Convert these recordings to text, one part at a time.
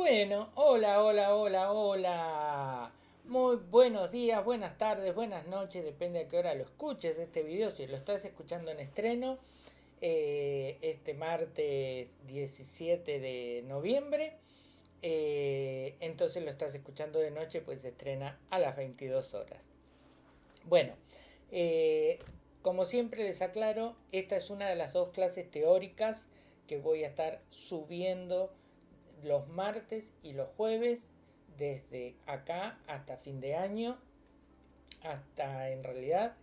Bueno, hola, hola, hola, hola. Muy buenos días, buenas tardes, buenas noches, depende a qué hora lo escuches este video, si lo estás escuchando en estreno, eh, este martes 17 de noviembre, eh, entonces lo estás escuchando de noche, pues se estrena a las 22 horas. Bueno, eh, como siempre les aclaro, esta es una de las dos clases teóricas que voy a estar subiendo los martes y los jueves desde acá hasta fin de año hasta en realidad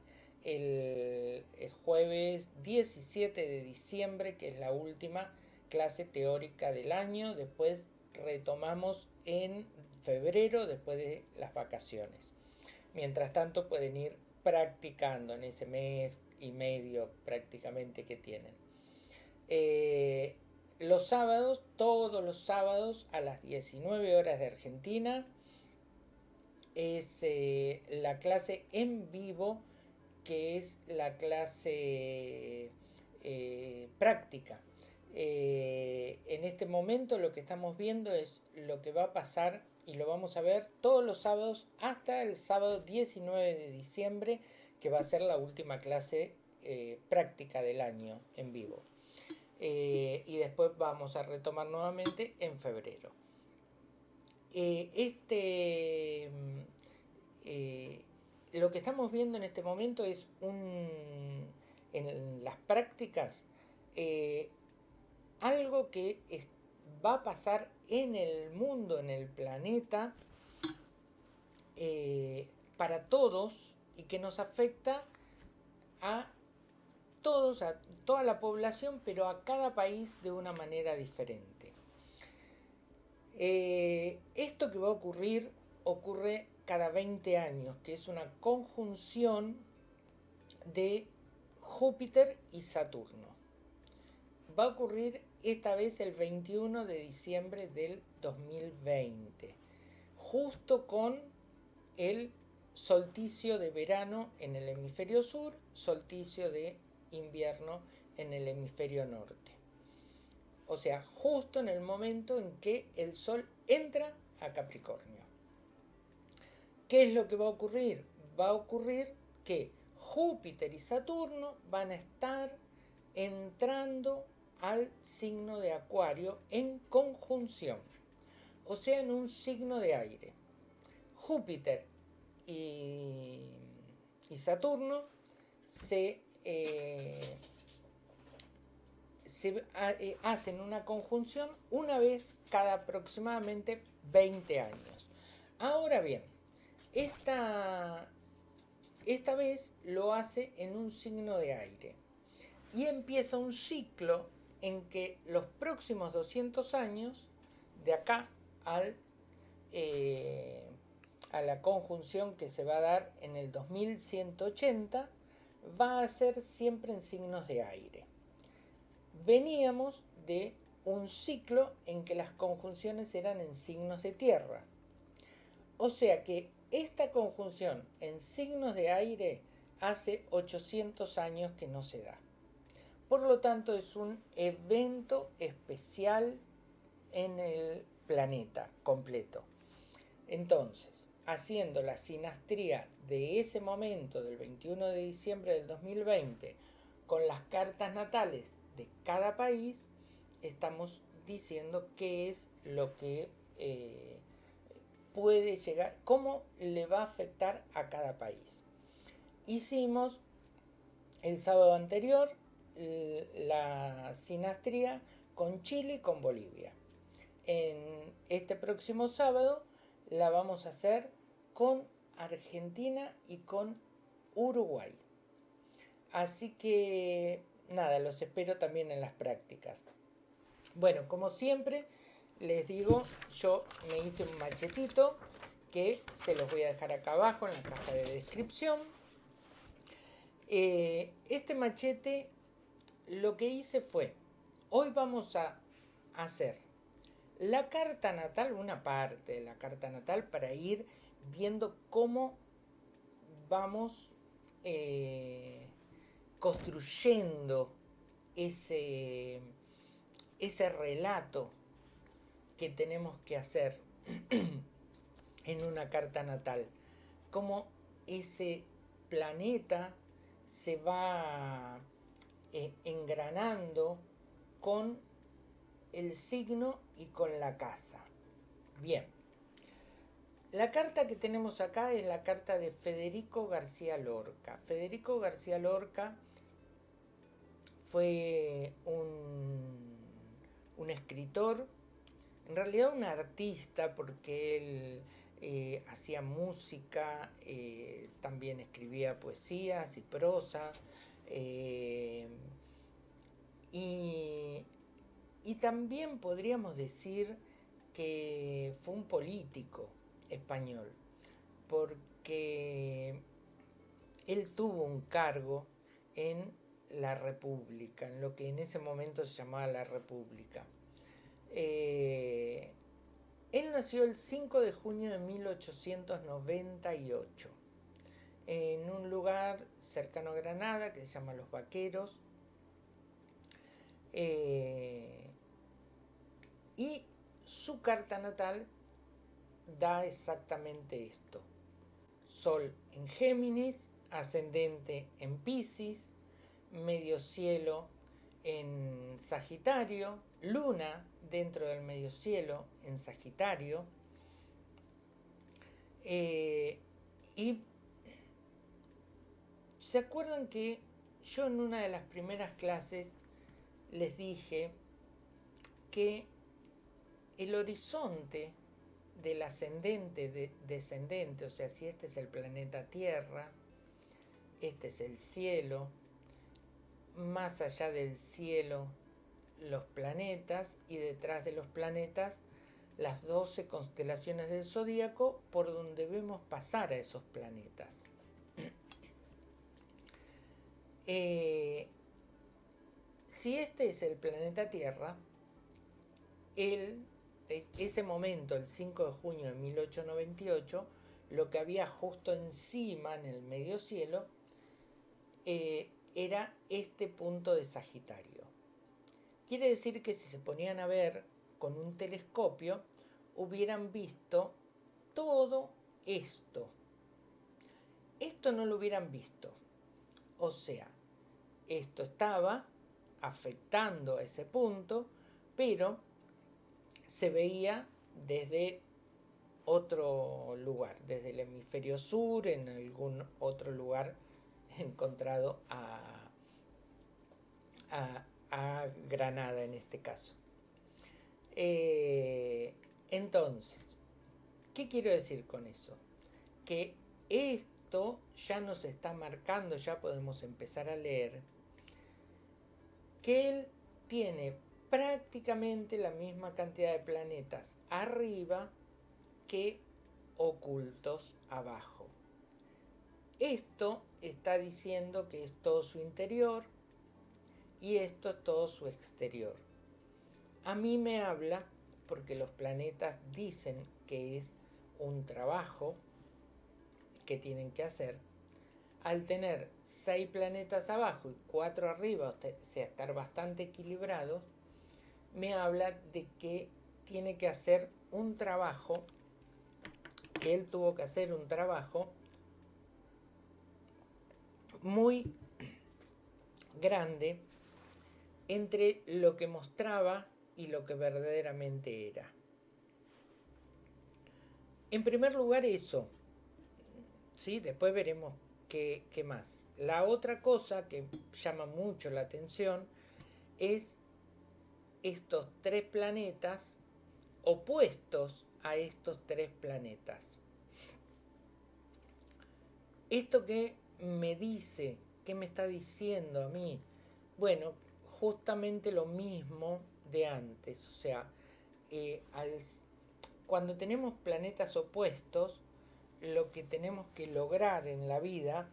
el, jueves 17 de diciembre que es la última clase teórica del año después retomamos en febrero después de las vacaciones. Mientras tanto pueden ir practicando en ese mes y medio prácticamente que tienen. Eh, los sábados, todos los sábados a las 19 horas de Argentina, es eh, la clase en vivo, que es la clase eh, práctica. Eh, en este momento lo que estamos viendo es lo que va a pasar y lo vamos a ver todos los sábados hasta el sábado 19 de diciembre, que va a ser la última clase práctica del año en vivo. Eh, y después vamos a retomar nuevamente en febrero. Eh, este, mm, eh, lo que estamos viendo en este momento es un, en las prácticas algo que va a pasar en el mundo, en el planeta, para todos y que nos afecta a a toda la población, pero a cada país de una manera diferente. Eh, esto que va a ocurrir ocurre cada 20 años, que es una conjunción de Júpiter y Saturno. Va a ocurrir esta vez el 21 de diciembre del 2020, justo con el solsticio de verano en el hemisferio sur, solsticio de invierno en el hemisferio norte. O sea, justo en el momento en que el Sol entra a Capricornio. ¿Qué es lo que va a ocurrir? Va a ocurrir que Júpiter y Saturno van a estar entrando al signo de Acuario en conjunción, o sea, en un signo de aire. Júpiter y, Saturno se eh, se eh, hacen una conjunción una vez cada aproximadamente 20 años. Ahora bien, esta, esta vez lo hace en un signo de aire y empieza un ciclo en que los próximos 200 años, de acá al, eh, a la conjunción que se va a dar en el 2180, va a ser siempre en signos de aire. Veníamos de un ciclo en que las conjunciones eran en signos de tierra. O sea que esta conjunción en signos de aire hace 800 años que no se da. Por lo tanto es un evento especial en el planeta completo. Entonces, haciendo la sinastría de ese momento del 21 de diciembre del 2020 con las cartas natales de cada país, estamos diciendo qué es lo que eh, puede llegar, cómo le va a afectar a cada país. Hicimos el sábado anterior la sinastría con Chile y con Bolivia. En este próximo sábado la vamos a hacer con Argentina y con Uruguay. Así que nada, los espero también en las prácticas. Bueno, como siempre, les digo, yo me hice un machetito que se los voy a dejar acá abajo en la caja de descripción. Eh, este machete lo que hice fue, hoy vamos a hacer la carta natal, una parte de la carta natal para ir viendo cómo vamos eh, construyendo ese, ese relato que tenemos que hacer en una carta natal. Cómo ese planeta se va eh, engranando con el signo y con la casa. Bien. La carta que tenemos acá es la carta de Federico García Lorca. Federico García Lorca fue un, escritor, en realidad un artista, porque él eh, hacía música, eh, también escribía poesías y prosa, eh, y también podríamos decir que fue un político español, porque él tuvo un cargo en la República, en lo que en ese momento se llamaba la República. Eh, él nació el 5 de junio de 1898 en un lugar cercano a Granada que se llama Los Vaqueros. Eh, y su carta natal da exactamente esto. Sol en Géminis, ascendente en Pisces, medio cielo en Sagitario, luna dentro del medio cielo en Sagitario, eh, y se acuerdan que yo en una de las primeras clases les dije que el horizonte del ascendente descendente, o sea, si este es el planeta Tierra, este es el cielo, más allá del cielo los planetas y detrás de los planetas las 12 constelaciones del zodíaco por donde vemos pasar a esos planetas. Eh, si este es el planeta Tierra, el, ese momento, el 5 de junio de 1898, lo que había justo encima en el medio cielo eh, era este punto de Sagitario. Quiere decir que si se ponían a ver con un telescopio, hubieran visto todo esto. Esto no lo hubieran visto. O sea, esto estaba afectando a ese punto, pero se veía desde otro lugar, desde el hemisferio sur, en algún otro lugar encontrado a, a, Granada en este caso. Eh, entonces, ¿qué quiero decir con eso? Que esto ya nos está marcando, ya podemos empezar a leer, que él tiene prácticamente la misma cantidad de planetas arriba que ocultos abajo. Esto está diciendo que es todo su interior y esto es todo su exterior. A mí me habla porque los planetas dicen que es un trabajo que tienen que hacer. Al tener seis planetas abajo y cuatro arriba, o sea, estar bastante equilibrado, me habla de que tiene que hacer un trabajo, que él tuvo que hacer un trabajo muy grande entre lo que mostraba y lo que verdaderamente era. En primer lugar eso, ¿sí? después veremos qué, qué más. La otra cosa que llama mucho la atención es estos tres planetas opuestos a estos tres planetas. Esto que me dice, ¿qué me está diciendo a mí? Bueno, justamente lo mismo de antes, o sea, eh, cuando tenemos planetas opuestos, lo que tenemos que lograr en la vida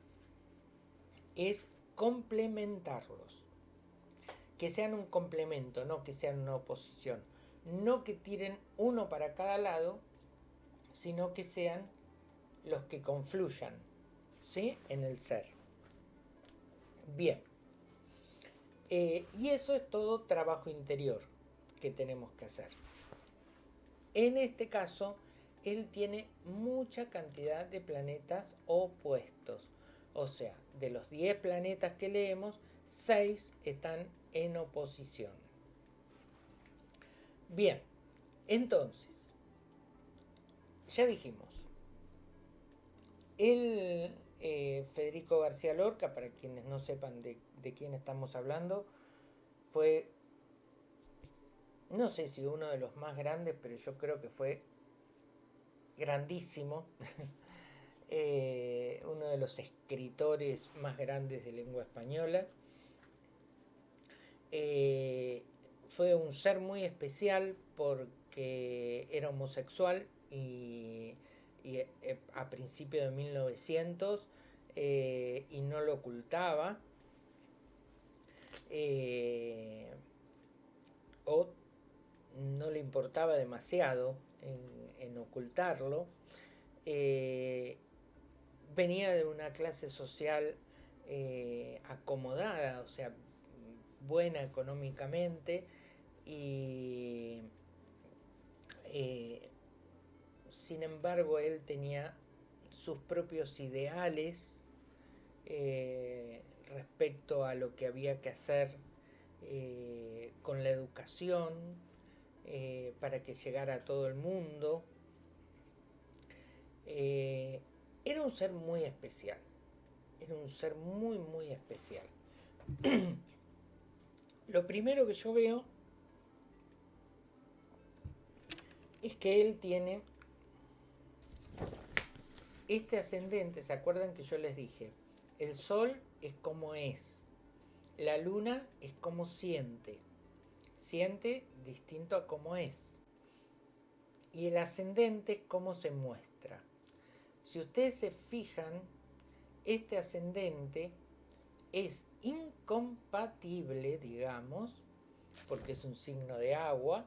es complementarlos. Que sean un complemento, no que sean una oposición. No que tiren uno para cada lado, sino que sean los que confluyan. ¿sí? en el ser. Bien. Eh, y eso es todo trabajo interior que tenemos que hacer. En este caso, él tiene mucha cantidad de planetas opuestos. O sea, de los 10 planetas que leemos, 6 están en oposición. Bien, entonces, ya dijimos, el eh, Federico García Lorca, para quienes no sepan de, quién estamos hablando, fue, no sé si uno de los más grandes, pero yo creo que fue grandísimo, eh, uno de los escritores más grandes de lengua española. Eh, fue un ser muy especial porque era homosexual y, eh, a principios de 1900 y no lo ocultaba. o no le importaba demasiado en, ocultarlo, eh, venía de una clase social eh, acomodada, o sea, buena económicamente y eh, sin embargo él tenía sus propios ideales respecto a lo que había que hacer con la educación, eh, para que llegara a todo el mundo. Eh, era un ser muy especial, era un ser muy, muy especial. Lo primero que yo veo es que él tiene este ascendente, ¿se acuerdan que yo les dije? El sol es como es, la luna es como siente siente distinto a cómo es. Y el ascendente es cómo se muestra. Si ustedes se fijan, este ascendente es incompatible, digamos, porque es un signo de agua,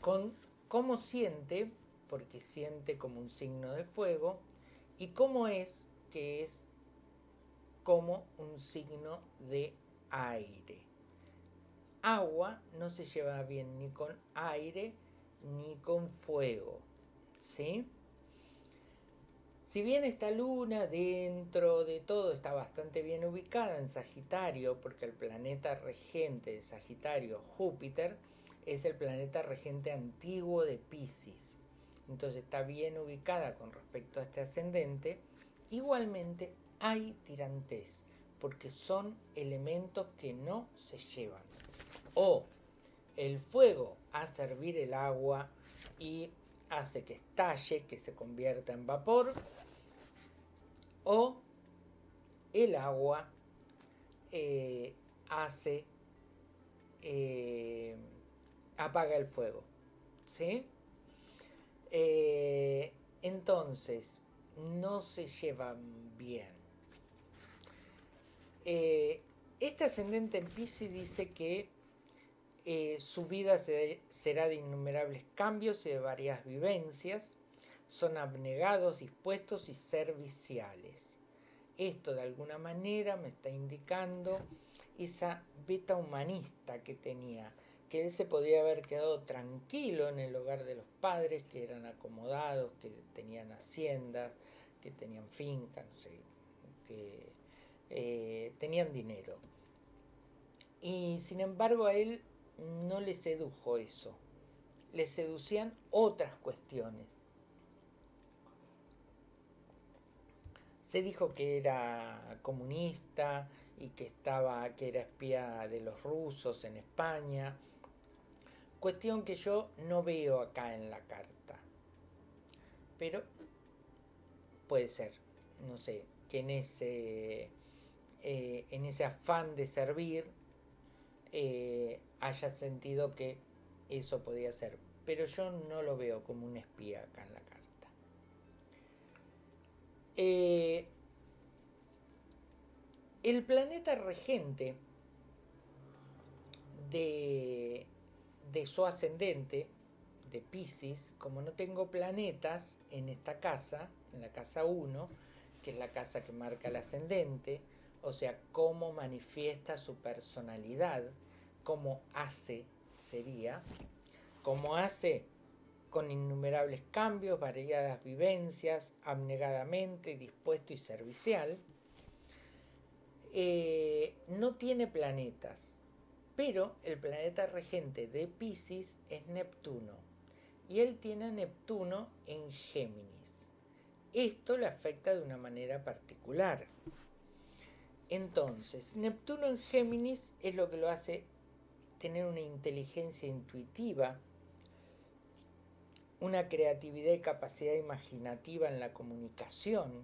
con cómo siente, porque siente como un signo de fuego, y cómo es, que es como un signo de aire agua no se lleva bien ni con aire ni con fuego. ¿Sí? Si bien esta luna dentro de todo está bastante bien ubicada en Sagitario, porque el planeta regente de Sagitario, Júpiter, es el planeta regente antiguo de Pisces. Entonces está bien ubicada con respecto a este ascendente. Igualmente hay tirantes, porque son elementos que no se llevan o el fuego hace hervir el agua y hace que estalle, que se convierta en vapor, o el agua eh, hace, eh, apaga el fuego. ¿Sí? Eh, entonces, no se llevan bien. este ascendente en Pisces dice que su vida será de innumerables cambios y de varias vivencias. Son abnegados, dispuestos y serviciales. Esto de alguna manera me está indicando esa beta humanista que tenía, que él se podía haber quedado tranquilo en el hogar de los padres, que eran acomodados, que tenían haciendas, que tenían fincas, no sé, que eh, tenían dinero. Y sin embargo a él no le sedujo eso, le seducían otras cuestiones. Se dijo que era comunista y que estaba que era espía de los rusos en España. Cuestión que yo no veo acá en la carta. Pero puede ser, no sé, que en ese, eh, en ese afán de servir eh, haya sentido que eso podía ser. Pero yo no lo veo como un espía acá en la. Eh, el planeta regente de, de su ascendente, de Pisces, como no tengo planetas en esta casa, en la casa 1, que es la casa que marca el ascendente, o sea, cómo manifiesta su personalidad, cómo hace sería, como hace con innumerables cambios, variadas vivencias, abnegadamente dispuesto y servicial. Eh, no tiene planetas, pero el planeta regente de Pisces es Neptuno y él tiene a Neptuno en Géminis. Esto le afecta de una manera particular. Entonces, Neptuno en Géminis es lo que lo hace tener una inteligencia intuitiva, una creatividad y capacidad imaginativa en la comunicación,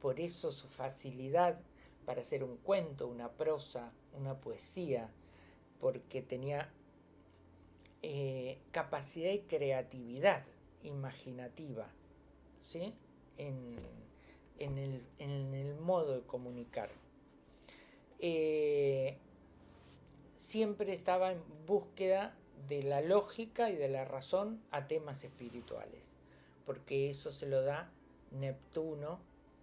por eso su facilidad para hacer un cuento, una prosa, una poesía, porque tenía eh, capacidad y creatividad imaginativa ¿sí? en, el, modo de comunicar. Eh, siempre estaba en búsqueda de la lógica y de la razón a temas espirituales, porque eso se lo da Neptuno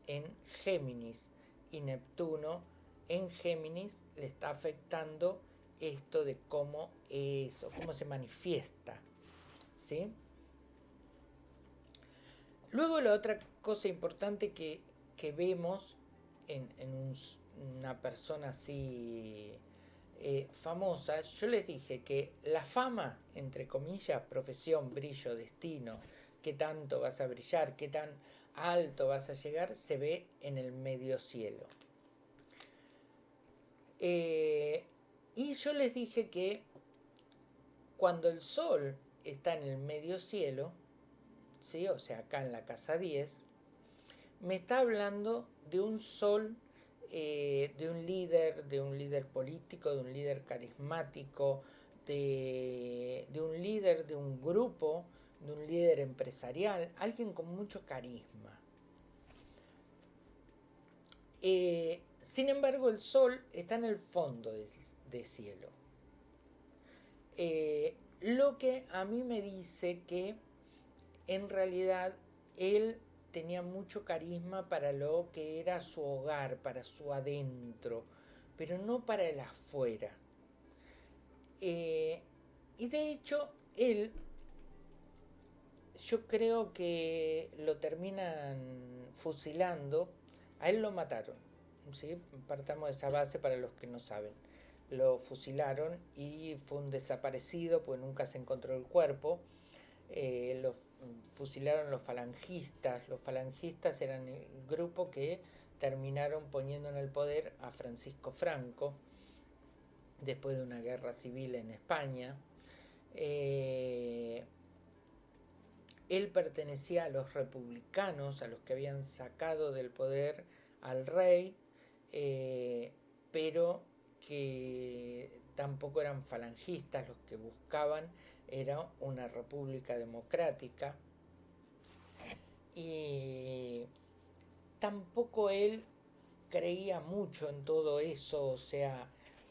en Géminis, y Neptuno en Géminis le está afectando esto de cómo eso, cómo se manifiesta. ¿sí? Luego la otra cosa importante que, vemos en, una persona así eh, famosa, yo les dije que la fama, entre comillas, profesión, brillo, destino, qué tanto vas a brillar, qué tan alto vas a llegar, se ve en el medio cielo. Eh, y yo les dije que cuando el sol está en el medio cielo, ¿sí? o sea, acá en la casa 10, me está hablando de un sol, eh, de un líder, de un líder político, de un líder carismático, de, de un líder de un grupo, de un líder empresarial, alguien con mucho carisma. Eh, sin embargo, el sol está en el fondo de, cielo. Eh, lo que a mí me dice que en realidad él tenía mucho carisma para lo que era su hogar, para su adentro, pero no para el afuera. Eh, y de hecho, él, yo creo que lo terminan fusilando, a él lo mataron ¿sí? partamos de esa base para los que no saben. Lo fusilaron y fue un desaparecido, pues nunca se encontró el cuerpo. Eh, fusilaron los falangistas. Los falangistas eran el grupo que terminaron poniendo en el poder a Francisco Franco después de una guerra civil en España. Eh, él pertenecía a los republicanos, a los que habían sacado del poder al rey eh, pero que tampoco eran falangistas, los que buscaban era una república democrática y tampoco él creía mucho en todo eso, o sea,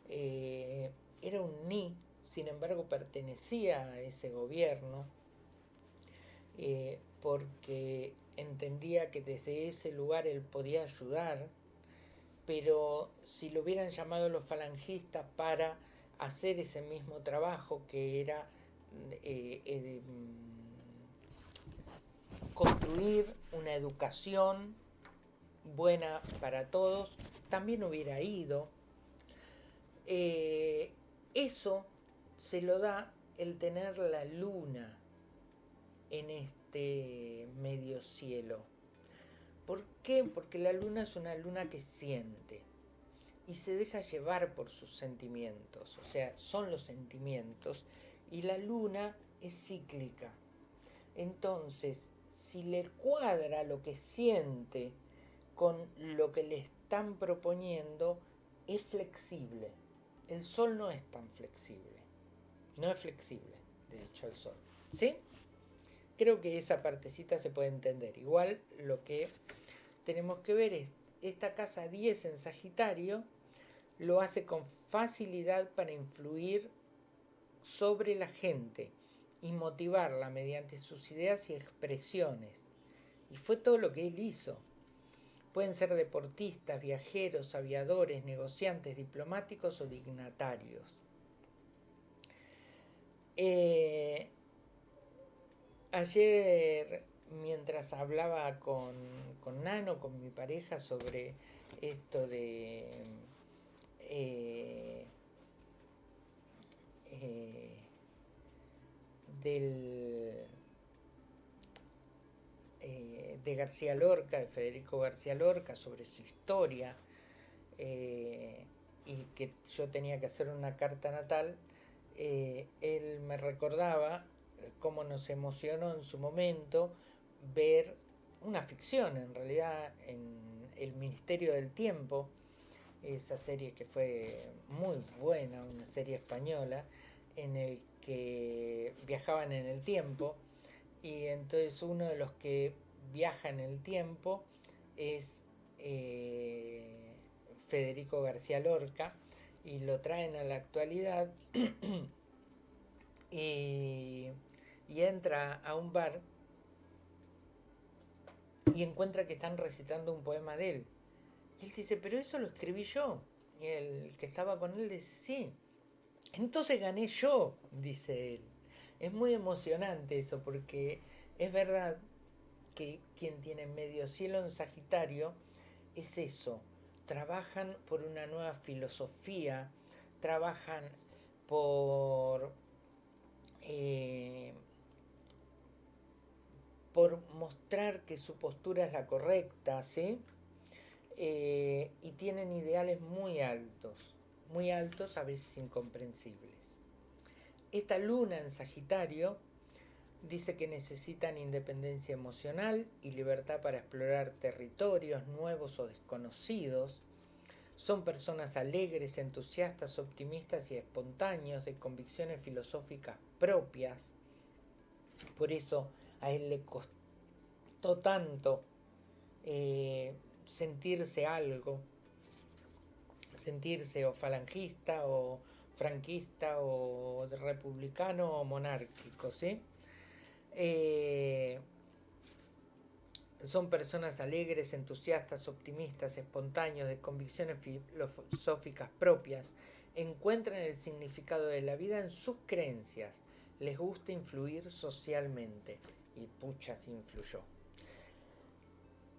eh, era un ni, sin embargo pertenecía a ese gobierno, eh, porque entendía que desde ese lugar él podía ayudar pero si lo hubieran llamado los falangistas para hacer ese mismo trabajo que era eh, eh, construir una educación buena para todos, también hubiera ido. Eh, eso se lo da el tener la luna en este medio cielo. ¿Por qué? Porque la luna es una luna que siente y se deja llevar por sus sentimientos, o sea, son los sentimientos, y la luna es cíclica. Entonces, si le cuadra lo que siente con lo que le están proponiendo, es flexible. El sol no es tan flexible. No es flexible, de hecho, el sol. ¿Sí? Creo que esa partecita se puede entender. Igual lo que tenemos que ver es esta casa 10 en Sagitario lo hace con facilidad para influir sobre la gente y motivarla mediante sus ideas y expresiones. Y fue todo lo que él hizo. Pueden ser deportistas, viajeros, aviadores, negociantes, diplomáticos o dignatarios. Eh, ayer, mientras hablaba con, con, Nano, con mi pareja, sobre esto de... Eh, eh, del, eh, de García Lorca, de Federico García Lorca, sobre su historia, eh, y que yo tenía que hacer una carta natal, él me recordaba cómo nos emocionó en su momento ver una ficción, en realidad, en El Ministerio del Tiempo, esa serie que fue muy buena, una serie española, en el que viajaban en el tiempo y entonces uno de los que viaja en el tiempo es eh, Federico García Lorca y lo traen a la actualidad y, y entra a un bar y encuentra que están recitando un poema de él. Y él dice, pero eso lo escribí yo. Y el que estaba con él dice, sí. Entonces gané yo, dice él. Es muy emocionante eso porque es verdad que quien tiene medio cielo en Sagitario es eso. Trabajan por una nueva filosofía, trabajan por, eh, por mostrar que su postura es la correcta, ¿sí? Eh, y tienen ideales muy altos, muy altos, a veces incomprensibles. Esta luna en Sagitario dice que necesitan independencia emocional y libertad para explorar territorios nuevos o desconocidos. Son personas alegres, entusiastas, optimistas y espontáneos, de convicciones filosóficas propias. Por eso a él le costó tanto eh, sentirse algo, sentirse o falangista o franquista o republicano o monárquico, ¿sí? Eh, son personas alegres, entusiastas, optimistas, espontáneos, de convicciones filosóficas propias, encuentran el significado de la vida en sus creencias, les gusta influir socialmente y puchas influyó.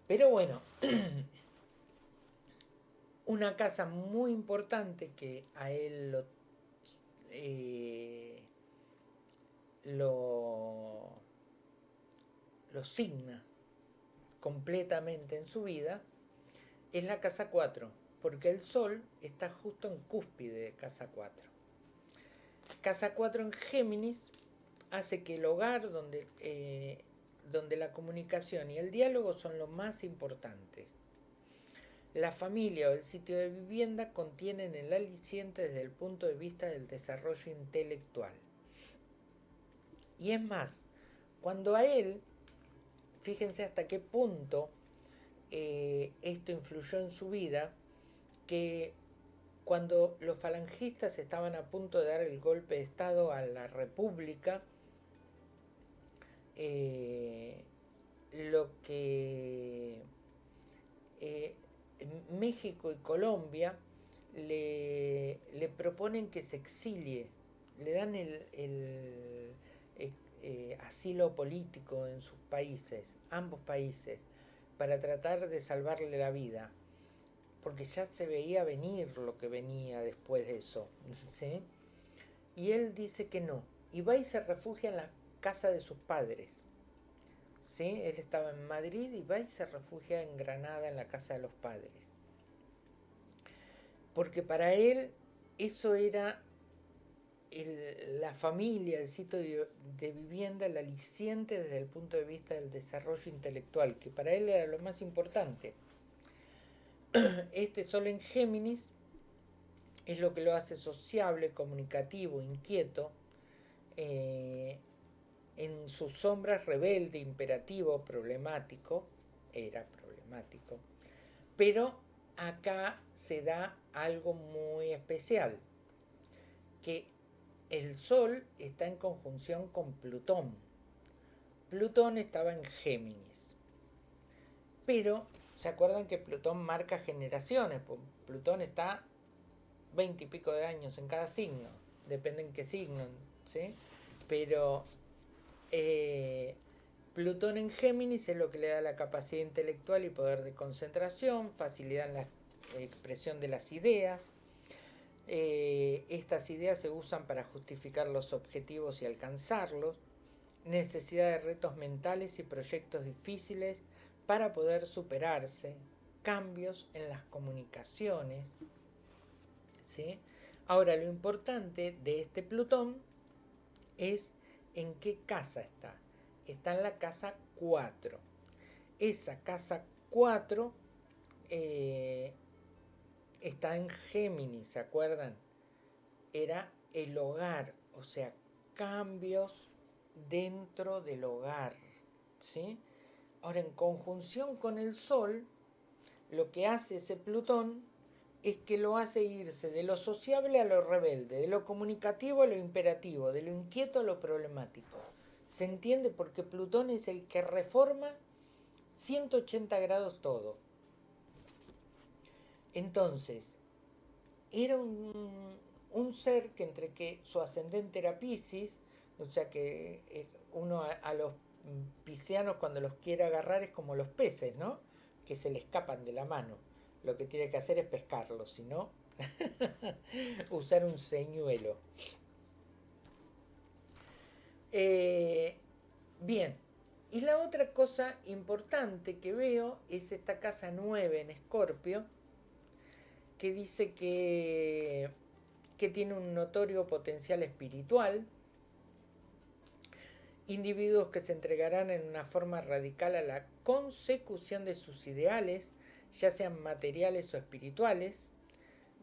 Pero bueno, una casa muy importante que a él lo, eh, lo, lo signa completamente en su vida es la casa 4, porque el Sol está justo en cúspide de casa 4. Casa 4 en Géminis hace que el hogar donde eh, donde la comunicación y el diálogo son lo más importantes. La familia o el sitio de vivienda contienen el aliciente desde el punto de vista del desarrollo intelectual. Y es más, cuando a él, fíjense hasta qué punto eh, esto influyó en su vida, que cuando los falangistas estaban a punto de dar el golpe de Estado a la República, eh, lo que México y Colombia le, proponen que se exilie, le dan el, eh, asilo político en sus países, ambos países, para tratar de salvarle la vida, porque ya se veía venir lo que venía después de eso, Y él dice que no, y va y se refugia en la casa de sus padres. ¿Sí? Él estaba en Madrid y va y se refugia en Granada, en la casa de los padres. Porque para él eso era la familia, el sitio de, vivienda, el aliciente desde el punto de vista del desarrollo intelectual, que para él era lo más importante. Este sol en Géminis es lo que lo hace sociable, comunicativo, inquieto, eh, en sus sombras rebelde, imperativo, problemático, era problemático, pero acá se da algo muy especial, que el Sol está en conjunción con Plutón. Plutón estaba en Géminis, pero ¿se acuerdan que Plutón marca generaciones? Plutón está veinte y pico de años en cada signo, depende en qué signo, ¿sí? Pero eh, Plutón en Géminis es lo que le da la capacidad intelectual y poder de concentración, facilidad en la expresión de las ideas. Eh, estas ideas se usan para justificar los objetivos y alcanzarlos. Necesidad de retos mentales y proyectos difíciles para poder superarse. Cambios en las comunicaciones. ¿sí? Ahora, lo importante de este Plutón es en qué casa está está en la casa 4. Esa casa 4 eh, está en Géminis, ¿se acuerdan? Era el hogar, o sea, cambios dentro del hogar, ¿sí? Ahora, en conjunción con el Sol, lo que hace ese Plutón es que lo hace irse de lo sociable a lo rebelde, de lo comunicativo a lo imperativo, de lo inquieto a lo problemático. Se entiende porque Plutón es el que reforma 180 grados todo. Entonces, era un, ser que entre que su ascendente era Pisces, o sea que eh, uno a, los piscianos cuando los quiere agarrar es como los peces, ¿no? Que se le escapan de la mano. Lo que tiene que hacer es pescarlos, si no, usar un señuelo. Eh, bien, y la otra cosa importante que veo es esta casa 9 en Escorpio, que dice que, que tiene un notorio potencial espiritual, individuos que se entregarán en una forma radical a la consecución de sus ideales, ya sean materiales o espirituales,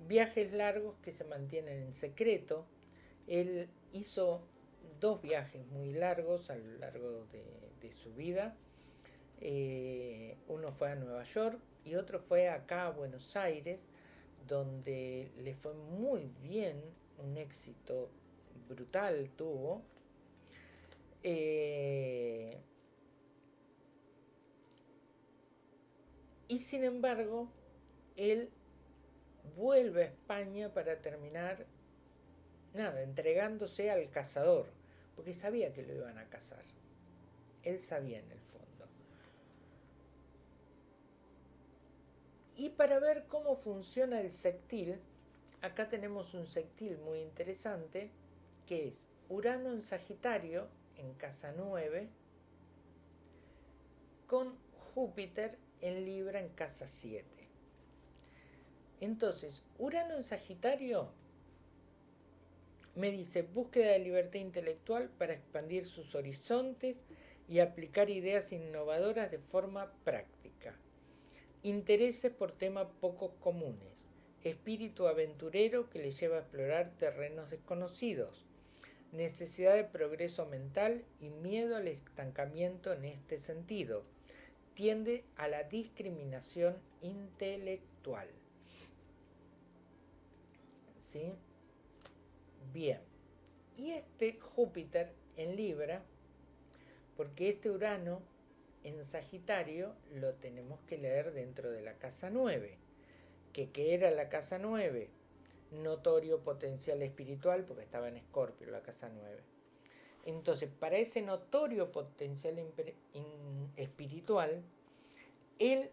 viajes largos que se mantienen en secreto. Él hizo dos viajes muy largos a lo largo de, su vida. Eh, uno fue a Nueva York y otro fue acá a Buenos Aires, donde le fue muy bien, un éxito brutal tuvo. Eh, y sin embargo, él vuelve a España para terminar, nada, entregándose al cazador porque sabía que lo iban a cazar. Él sabía en el fondo. Y para ver cómo funciona el sectil, acá tenemos un sectil muy interesante, que es Urano en Sagitario, en casa 9, con Júpiter en Libra en casa 7. Entonces, Urano en Sagitario me dice, búsqueda de libertad intelectual para expandir sus horizontes y aplicar ideas innovadoras de forma práctica. Intereses por temas poco comunes. Espíritu aventurero que le lleva a explorar terrenos desconocidos. Necesidad de progreso mental y miedo al estancamiento en este sentido. Tiende a la discriminación intelectual. ¿Sí? Bien, y este Júpiter en Libra, porque este Urano en Sagitario lo tenemos que leer dentro de la casa 9, que ¿qué era la casa 9? Notorio potencial espiritual, porque estaba en Escorpio la casa 9. Entonces, para ese notorio potencial espiritual, él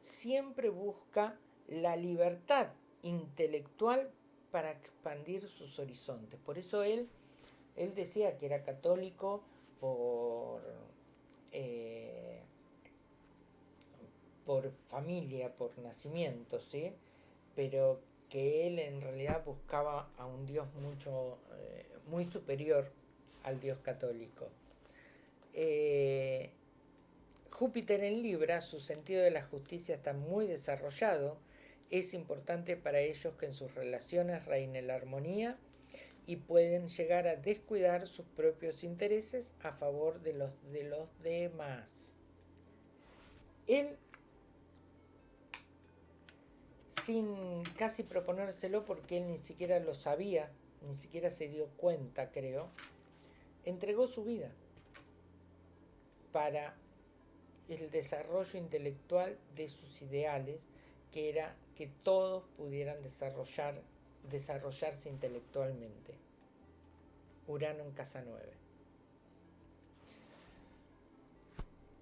siempre busca la libertad intelectual para expandir sus horizontes. Por eso él, él decía que era católico por, eh, por familia, por nacimiento, ¿sí? pero que él en realidad buscaba a un Dios mucho, eh, muy superior al Dios católico. Eh, Júpiter en Libra, su sentido de la justicia está muy desarrollado, es importante para ellos que en sus relaciones reine la armonía y pueden llegar a descuidar sus propios intereses a favor de los de los demás. Él, sin casi proponérselo porque él ni siquiera lo sabía, ni siquiera se dio cuenta, creo, entregó su vida para el desarrollo intelectual de sus ideales que era que todos pudieran desarrollar, desarrollarse intelectualmente. Urano en casa 9.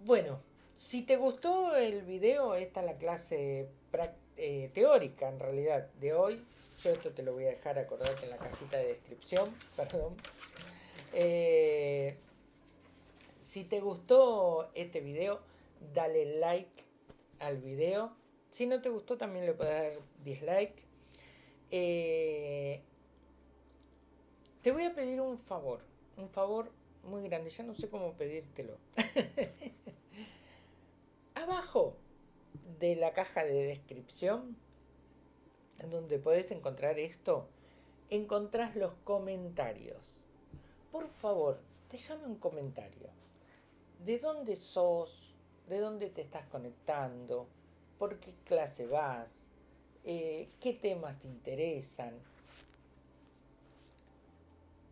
Bueno, si te gustó el video, esta es la clase eh, teórica en realidad de hoy. Yo esto te lo voy a dejar, acordate, en la casita de descripción, perdón. Eh, si te gustó este video, dale like al video si no te gustó, también le puedes dar dislike. Eh, te voy a pedir un favor, un favor muy grande, ya no sé cómo pedírtelo. Abajo de la caja de descripción, en donde puedes encontrar esto, encontrás los comentarios. Por favor, déjame un comentario. ¿De dónde sos? ¿De dónde te estás conectando? ¿Por qué clase vas? Eh, ¿Qué temas te interesan?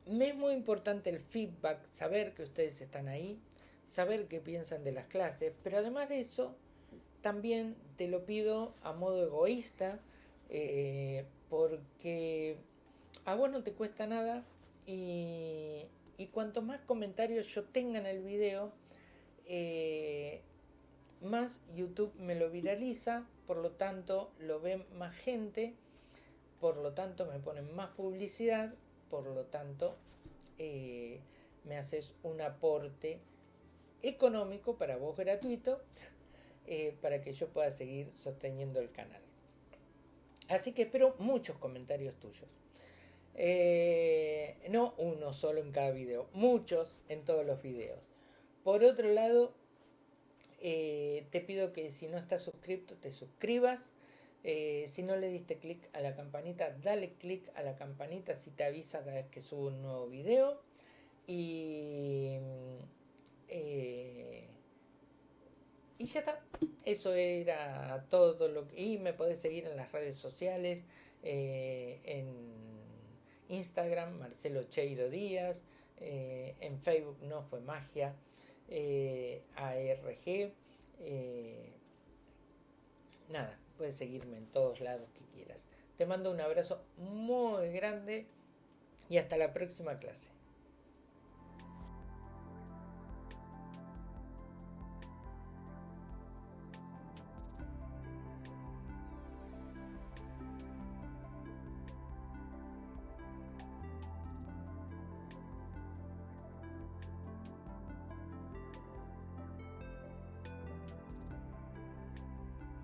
Me es muy importante el feedback, saber que ustedes están ahí, saber qué piensan de las clases, pero además de eso, también te lo pido a modo egoísta, eh, porque a vos no te cuesta nada y, y cuanto más comentarios yo tenga en el video, eh, más YouTube me lo viraliza, por lo tanto lo ve más gente, por lo tanto me ponen más publicidad, por lo tanto eh, me haces un aporte económico para vos gratuito eh, para que yo pueda seguir sosteniendo el canal. Así que espero muchos comentarios tuyos. Eh, no uno solo en cada video, muchos en todos los videos. Por otro lado, eh, te pido que si no estás suscrito te suscribas. si no le diste clic a la campanita, dale clic a la campanita si te avisa cada vez que subo un nuevo video. Y y ya está. Eso era todo lo que... Y me podés seguir en las redes sociales, eh, en Instagram, Marcelo Cheiro Díaz, eh, en Facebook No Fue Magia, eh, ARG. nada, puedes seguirme en todos lados que quieras. Te mando un abrazo muy grande y hasta la próxima clase.